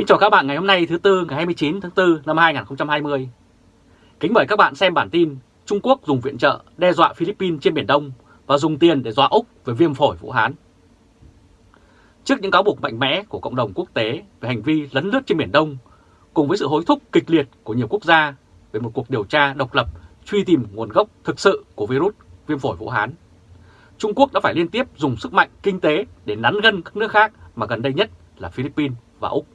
Kính chào các bạn ngày hôm nay thứ Tư ngày 29 tháng 4 năm 2020. Kính mời các bạn xem bản tin Trung Quốc dùng viện trợ đe dọa Philippines trên Biển Đông và dùng tiền để dọa Úc về viêm phổi Vũ Hán. Trước những cáo buộc mạnh mẽ của cộng đồng quốc tế về hành vi lấn lướt trên Biển Đông, cùng với sự hối thúc kịch liệt của nhiều quốc gia về một cuộc điều tra độc lập truy tìm nguồn gốc thực sự của virus viêm phổi Vũ Hán, Trung Quốc đã phải liên tiếp dùng sức mạnh kinh tế để nắn gân các nước khác mà gần đây nhất là Philippines và Úc.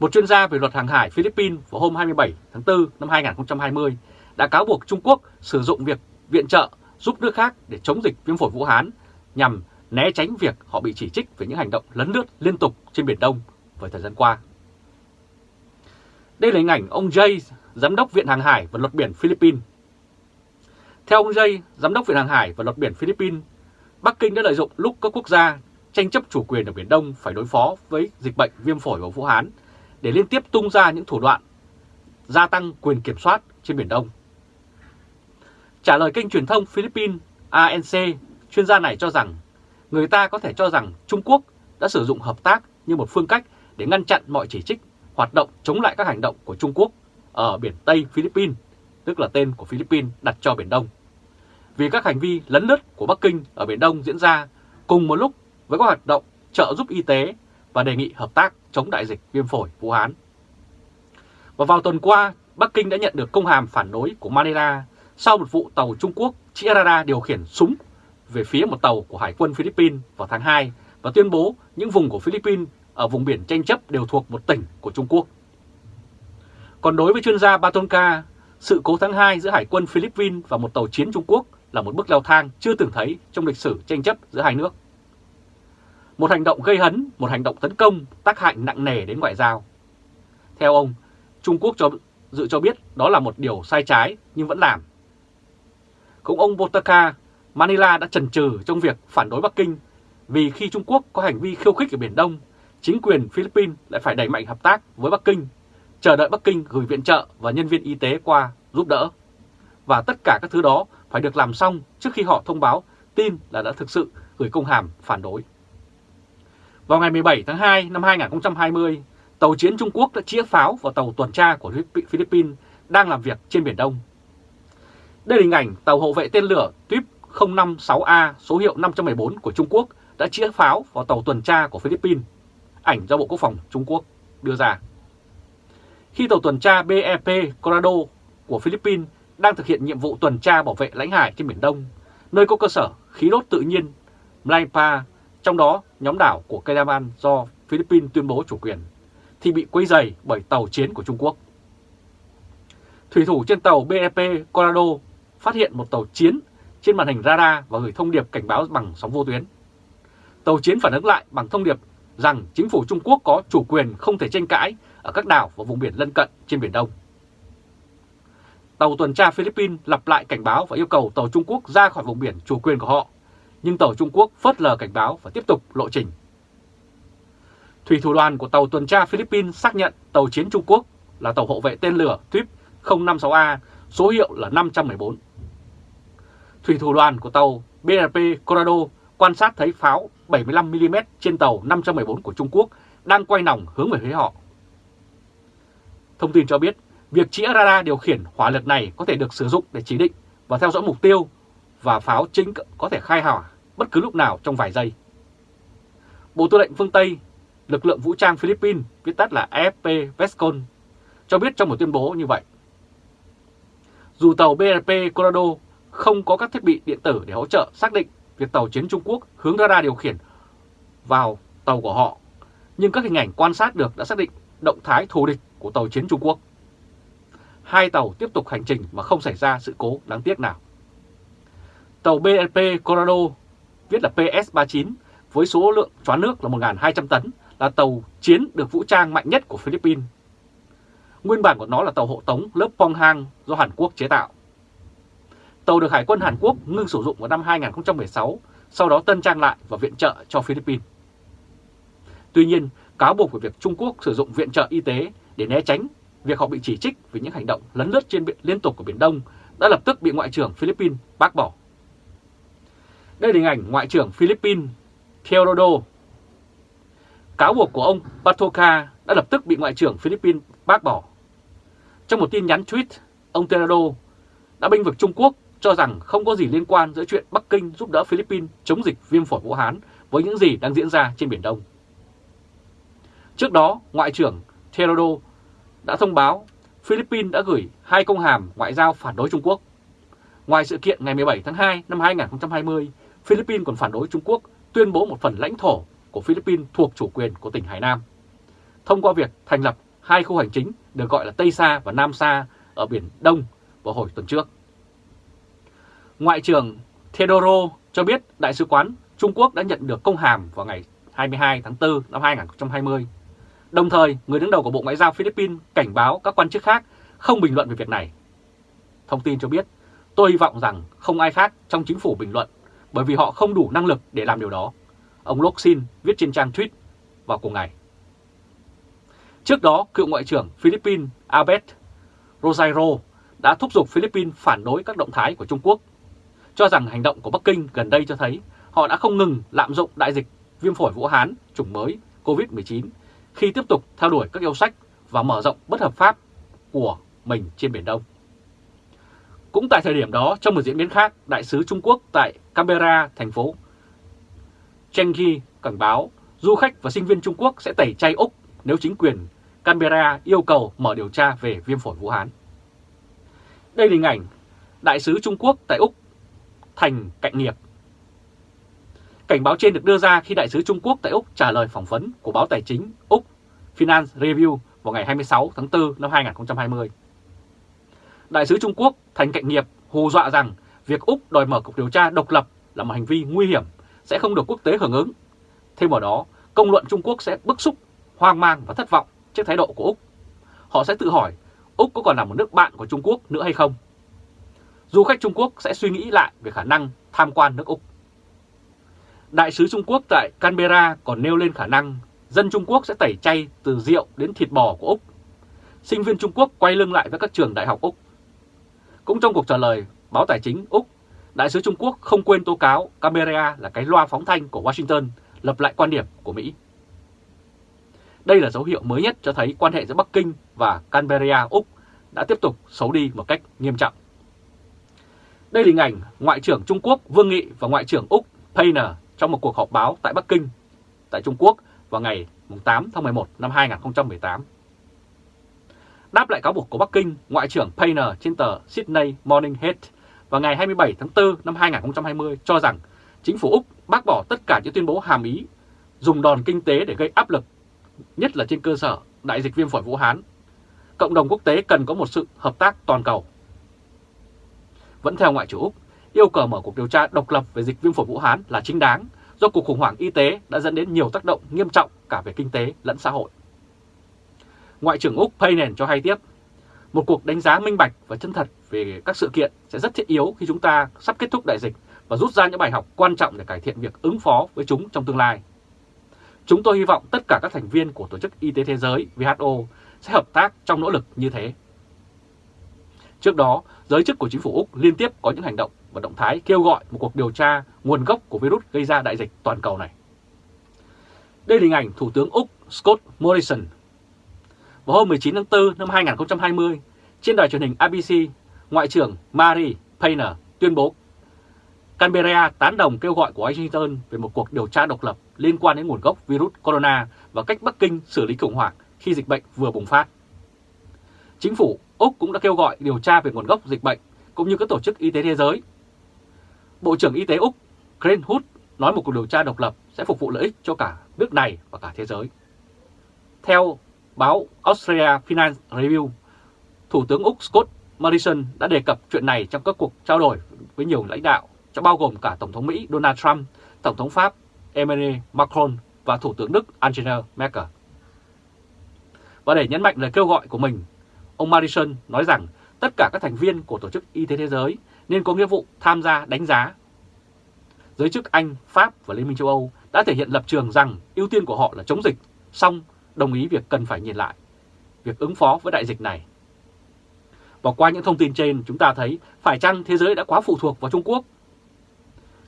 Một chuyên gia về luật hàng hải Philippines vào hôm 27 tháng 4 năm 2020 đã cáo buộc Trung Quốc sử dụng việc viện trợ giúp nước khác để chống dịch viêm phổi Vũ Hán nhằm né tránh việc họ bị chỉ trích về những hành động lấn lướt liên tục trên Biển Đông với thời gian qua. Đây là hình ảnh ông Jay, Giám đốc Viện Hàng hải và Luật biển Philippines. Theo ông Jay, Giám đốc Viện Hàng hải và Luật biển Philippines, Bắc Kinh đã lợi dụng lúc các quốc gia tranh chấp chủ quyền ở Biển Đông phải đối phó với dịch bệnh viêm phổi ở Vũ Hán để liên tiếp tung ra những thủ đoạn gia tăng quyền kiểm soát trên Biển Đông. Trả lời kênh truyền thông Philippines ANC, chuyên gia này cho rằng người ta có thể cho rằng Trung Quốc đã sử dụng hợp tác như một phương cách để ngăn chặn mọi chỉ trích, hoạt động chống lại các hành động của Trung Quốc ở biển Tây Philippines, tức là tên của Philippines đặt cho Biển Đông. Vì các hành vi lấn lướt của Bắc Kinh ở Biển Đông diễn ra cùng một lúc với các hoạt động trợ giúp y tế và đề nghị hợp tác chống đại dịch viêm phổi Vũ Hán. Và vào tuần qua, Bắc Kinh đã nhận được công hàm phản đối của Manila sau một vụ tàu Trung Quốc chĩa điều khiển súng về phía một tàu của Hải quân Philippines vào tháng 2 và tuyên bố những vùng của Philippines ở vùng biển tranh chấp đều thuộc một tỉnh của Trung Quốc. Còn đối với chuyên gia Batonka, sự cố tháng 2 giữa Hải quân Philippines và một tàu chiến Trung Quốc là một bước leo thang chưa từng thấy trong lịch sử tranh chấp giữa hai nước. Một hành động gây hấn, một hành động tấn công tác hại nặng nề đến ngoại giao. Theo ông, Trung Quốc cho dự cho biết đó là một điều sai trái nhưng vẫn làm. Cũng ông Botaka, Manila đã chần chừ trong việc phản đối Bắc Kinh vì khi Trung Quốc có hành vi khiêu khích ở Biển Đông, chính quyền Philippines lại phải đẩy mạnh hợp tác với Bắc Kinh, chờ đợi Bắc Kinh gửi viện trợ và nhân viên y tế qua giúp đỡ. Và tất cả các thứ đó phải được làm xong trước khi họ thông báo tin là đã thực sự gửi công hàm phản đối. Vào ngày 17 tháng 2 năm 2020, tàu chiến Trung Quốc đã chĩa pháo vào tàu tuần tra của Philippines đang làm việc trên Biển Đông. Đây là hình ảnh tàu hộ vệ tên lửa TUIP 056A số hiệu 514 của Trung Quốc đã chĩa pháo vào tàu tuần tra của Philippines, ảnh do Bộ Quốc phòng Trung Quốc đưa ra. Khi tàu tuần tra BEP Colorado của Philippines đang thực hiện nhiệm vụ tuần tra bảo vệ lãnh hải trên Biển Đông, nơi có cơ sở khí đốt tự nhiên Mlaipa trong đó nhóm đảo của Kailaman do Philippines tuyên bố chủ quyền, thì bị quấy dày bởi tàu chiến của Trung Quốc. Thủy thủ trên tàu BEP Colorado phát hiện một tàu chiến trên màn hình radar và gửi thông điệp cảnh báo bằng sóng vô tuyến. Tàu chiến phản ứng lại bằng thông điệp rằng chính phủ Trung Quốc có chủ quyền không thể tranh cãi ở các đảo và vùng biển lân cận trên Biển Đông. Tàu tuần tra Philippines lặp lại cảnh báo và yêu cầu tàu Trung Quốc ra khỏi vùng biển chủ quyền của họ nhưng tàu Trung Quốc phớt lờ cảnh báo và tiếp tục lộ trình. Thủy thủ đoàn của tàu tuần tra Philippines xác nhận tàu chiến Trung Quốc là tàu hộ vệ tên lửa Tuip 056A, số hiệu là 514. Thủy thủ đoàn của tàu BRP Colorado quan sát thấy pháo 75mm trên tàu 514 của Trung Quốc đang quay nòng hướng về phía họ. Thông tin cho biết, việc chĩa radar điều khiển hỏa lực này có thể được sử dụng để chỉ định và theo dõi mục tiêu và pháo chính có thể khai hỏa bất cứ lúc nào trong vài giây. Bộ Tư lệnh phương Tây, lực lượng vũ trang Philippines, viết tắt là AFP Vescon, cho biết trong một tuyên bố như vậy. Dù tàu BRP Colorado không có các thiết bị điện tử để hỗ trợ xác định việc tàu chiến Trung Quốc hướng radar điều khiển vào tàu của họ, nhưng các hình ảnh quan sát được đã xác định động thái thù địch của tàu chiến Trung Quốc. Hai tàu tiếp tục hành trình mà không xảy ra sự cố đáng tiếc nào. Tàu BNP Colorado, viết là PS-39, với số lượng choán nước là 1.200 tấn, là tàu chiến được vũ trang mạnh nhất của Philippines. Nguyên bản của nó là tàu hộ tống lớp Ponghang do Hàn Quốc chế tạo. Tàu được Hải quân Hàn Quốc ngưng sử dụng vào năm 2016, sau đó tân trang lại và viện trợ cho Philippines. Tuy nhiên, cáo buộc về việc Trung Quốc sử dụng viện trợ y tế để né tránh việc họ bị chỉ trích vì những hành động lấn lướt trên biển liên tục của Biển Đông đã lập tức bị Ngoại trưởng Philippines bác bỏ. Đây là hình ảnh Ngoại trưởng Philippines Teodoro. cáo buộc của ông Patoka đã lập tức bị Ngoại trưởng Philippines bác bỏ. Trong một tin nhắn tweet, ông Teodoro đã binh vực Trung Quốc cho rằng không có gì liên quan giữa chuyện Bắc Kinh giúp đỡ Philippines chống dịch viêm phổi Vũ Hán với những gì đang diễn ra trên Biển Đông. Trước đó, Ngoại trưởng Teodoro đã thông báo Philippines đã gửi hai công hàm ngoại giao phản đối Trung Quốc. Ngoài sự kiện ngày 17 tháng 2 năm 2020, Philippines còn phản đối Trung Quốc tuyên bố một phần lãnh thổ của Philippines thuộc chủ quyền của tỉnh Hải Nam, thông qua việc thành lập hai khu hành chính được gọi là Tây Sa và Nam Sa ở Biển Đông vào hồi tuần trước. Ngoại trưởng Theodoro cho biết Đại sứ quán Trung Quốc đã nhận được công hàm vào ngày 22 tháng 4 năm 2020. Đồng thời, người đứng đầu của Bộ Ngoại giao Philippines cảnh báo các quan chức khác không bình luận về việc này. Thông tin cho biết, tôi hy vọng rằng không ai khác trong chính phủ bình luận bởi vì họ không đủ năng lực để làm điều đó. Ông Loxin viết trên trang tweet vào cùng ngày. Trước đó, cựu Ngoại trưởng Philippines Albert Rosario đã thúc giục Philippines phản đối các động thái của Trung Quốc, cho rằng hành động của Bắc Kinh gần đây cho thấy họ đã không ngừng lạm dụng đại dịch viêm phổi Vũ Hán chủng mới COVID-19 khi tiếp tục theo đuổi các yêu sách và mở rộng bất hợp pháp của mình trên Biển Đông. Cũng tại thời điểm đó, trong một diễn biến khác, Đại sứ Trung Quốc tại Canberra, thành phố Chengi cảnh báo du khách và sinh viên Trung Quốc sẽ tẩy chay Úc nếu chính quyền Canberra yêu cầu mở điều tra về viêm phổi Vũ Hán. Đây là hình ảnh Đại sứ Trung Quốc tại Úc thành cạnh nghiệp. Cảnh báo trên được đưa ra khi Đại sứ Trung Quốc tại Úc trả lời phỏng vấn của báo tài chính Úc Finance Review vào ngày 26 tháng 4 năm 2020. Đại sứ Trung Quốc thành cạnh nghiệp hù dọa rằng việc Úc đòi mở cuộc điều tra độc lập là một hành vi nguy hiểm sẽ không được quốc tế hưởng ứng. Thêm vào đó, công luận Trung Quốc sẽ bức xúc, hoang mang và thất vọng trước thái độ của Úc. Họ sẽ tự hỏi Úc có còn là một nước bạn của Trung Quốc nữa hay không? Du khách Trung Quốc sẽ suy nghĩ lại về khả năng tham quan nước Úc. Đại sứ Trung Quốc tại Canberra còn nêu lên khả năng dân Trung Quốc sẽ tẩy chay từ rượu đến thịt bò của Úc. Sinh viên Trung Quốc quay lưng lại với các trường đại học Úc. Cũng trong cuộc trả lời, báo tài chính Úc, Đại sứ Trung Quốc không quên tố cáo Canberra là cái loa phóng thanh của Washington lập lại quan điểm của Mỹ. Đây là dấu hiệu mới nhất cho thấy quan hệ giữa Bắc Kinh và Canberra, Úc đã tiếp tục xấu đi một cách nghiêm trọng. Đây là hình ảnh Ngoại trưởng Trung Quốc Vương Nghị và Ngoại trưởng Úc payner trong một cuộc họp báo tại Bắc Kinh, tại Trung Quốc vào ngày 8 tháng 11 năm 2018. Đáp lại cáo buộc của Bắc Kinh, Ngoại trưởng Painer trên tờ Sydney Morning Herald vào ngày 27 tháng 4 năm 2020 cho rằng chính phủ Úc bác bỏ tất cả những tuyên bố hàm ý dùng đòn kinh tế để gây áp lực, nhất là trên cơ sở đại dịch viêm phổi Vũ Hán. Cộng đồng quốc tế cần có một sự hợp tác toàn cầu. Vẫn theo Ngoại trưởng Úc, yêu cầu mở cuộc điều tra độc lập về dịch viêm phổi Vũ Hán là chính đáng do cuộc khủng hoảng y tế đã dẫn đến nhiều tác động nghiêm trọng cả về kinh tế lẫn xã hội. Ngoại trưởng Úc Payne cho hay tiếp, một cuộc đánh giá minh bạch và chân thật về các sự kiện sẽ rất thiết yếu khi chúng ta sắp kết thúc đại dịch và rút ra những bài học quan trọng để cải thiện việc ứng phó với chúng trong tương lai. Chúng tôi hy vọng tất cả các thành viên của Tổ chức Y tế Thế giới WHO sẽ hợp tác trong nỗ lực như thế. Trước đó, giới chức của chính phủ Úc liên tiếp có những hành động và động thái kêu gọi một cuộc điều tra nguồn gốc của virus gây ra đại dịch toàn cầu này. Đây là hình ảnh Thủ tướng Úc Scott Morrison. Vào hôm 19 tháng 4 năm 2020, trên đài truyền hình ABC, Ngoại trưởng Mary Payner tuyên bố Canberra tán đồng kêu gọi của Washington về một cuộc điều tra độc lập liên quan đến nguồn gốc virus corona và cách Bắc Kinh xử lý khủng hoảng khi dịch bệnh vừa bùng phát. Chính phủ Úc cũng đã kêu gọi điều tra về nguồn gốc dịch bệnh cũng như các tổ chức y tế thế giới. Bộ trưởng Y tế Úc Grant Hood nói một cuộc điều tra độc lập sẽ phục vụ lợi ích cho cả nước này và cả thế giới. Theo báo Australia Finance Review, Thủ tướng Úc Scott Morrison đã đề cập chuyện này trong các cuộc trao đổi với nhiều lãnh đạo, trong bao gồm cả Tổng thống Mỹ Donald Trump, Tổng thống Pháp Emmanuel Macron và Thủ tướng Đức Angela Merkel. Và để nhấn mạnh lời kêu gọi của mình, ông Morrison nói rằng tất cả các thành viên của Tổ chức Y tế Thế giới nên có nghĩa vụ tham gia đánh giá. Giới chức Anh, Pháp và Liên minh châu Âu đã thể hiện lập trường rằng ưu tiên của họ là chống dịch, song đồng ý việc cần phải nhìn lại, việc ứng phó với đại dịch này. Và qua những thông tin trên, chúng ta thấy phải chăng thế giới đã quá phụ thuộc vào Trung Quốc?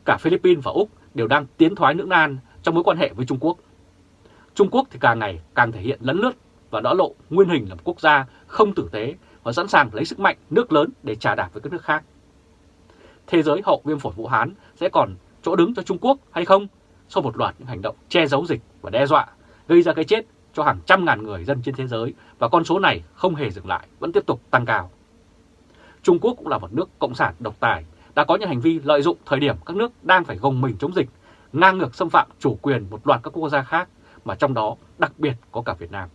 Cả Philippines và Úc đều đang tiến thoái lưỡng nan trong mối quan hệ với Trung Quốc. Trung Quốc thì càng ngày càng thể hiện lấn lướt và đỡ lộ nguyên hình là một quốc gia không tử tế và sẵn sàng lấy sức mạnh nước lớn để trả đạp với các nước khác. Thế giới hậu viêm phổi Vũ Hán sẽ còn chỗ đứng cho Trung Quốc hay không sau một loạt những hành động che giấu dịch và đe dọa, gây ra cái chết cho hàng trăm ngàn người dân trên thế giới và con số này không hề dừng lại, vẫn tiếp tục tăng cao. Trung Quốc cũng là một nước cộng sản độc tài, đã có những hành vi lợi dụng thời điểm các nước đang phải gồng mình chống dịch, ngang ngược xâm phạm chủ quyền một loạt các quốc gia khác, mà trong đó đặc biệt có cả Việt Nam.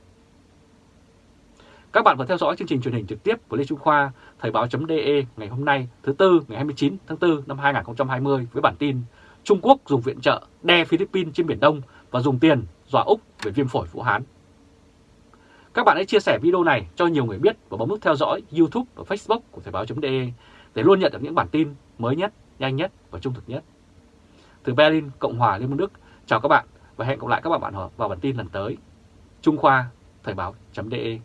Các bạn vừa theo dõi chương trình truyền hình trực tiếp của Lê Trung Khoa, Thời báo.de ngày hôm nay thứ Tư ngày 29 tháng 4 năm 2020 với bản tin Trung Quốc dùng viện trợ đe Philippines trên Biển Đông và dùng tiền dọa Úc về viêm phổi Vũ Hán. Các bạn hãy chia sẻ video này cho nhiều người biết và bấm nút theo dõi YouTube và Facebook của Thời báo.de để luôn nhận được những bản tin mới nhất, nhanh nhất và trung thực nhất. Từ Berlin, Cộng hòa Liên bang Đức, chào các bạn và hẹn gặp lại các bạn vào bản tin lần tới. Trung Khoa, Thời báo.de